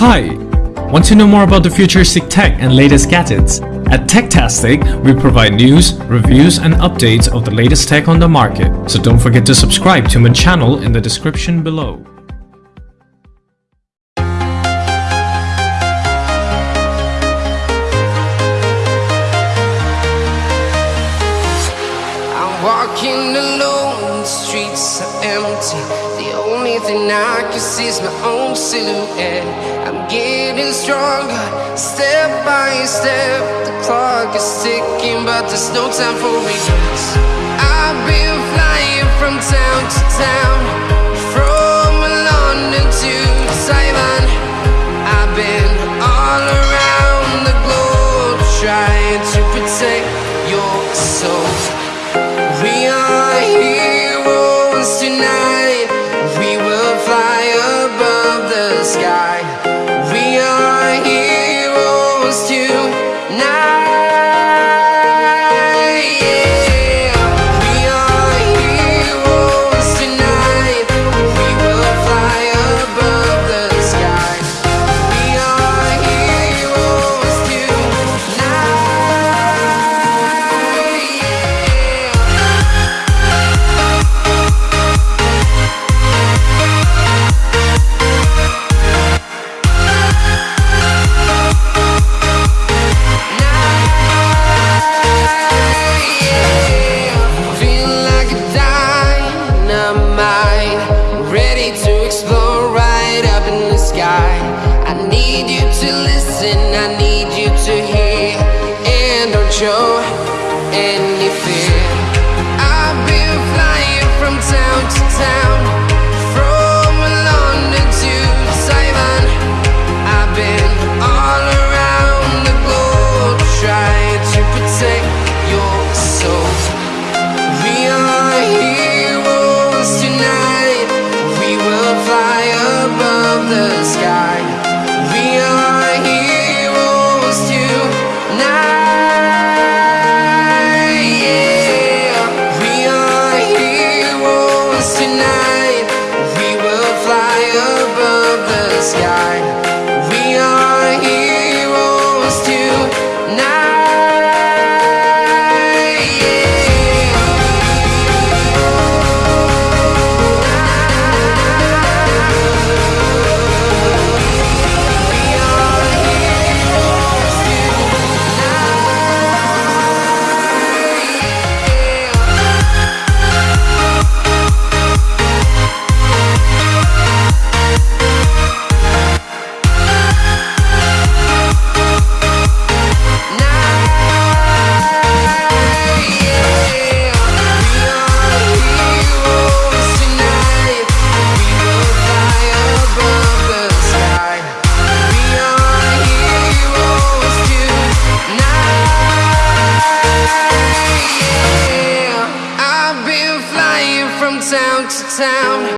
Hi! Want to know more about the futuristic tech and latest gadgets? At Techtastic, we provide news, reviews and updates of the latest tech on the market. So don't forget to subscribe to my channel in the description below. Walking alone, are empty. The only thing I can see is my own silhouette. I'm getting stronger, step by step. The clock is ticking, but there's no time for regrets. I've been flying from town to town, from London to Taiwan. I've been all around the globe trying to protect your soul. Need you to listen, I need you to hear, and don't show any fear. I've been flying from town to town, I've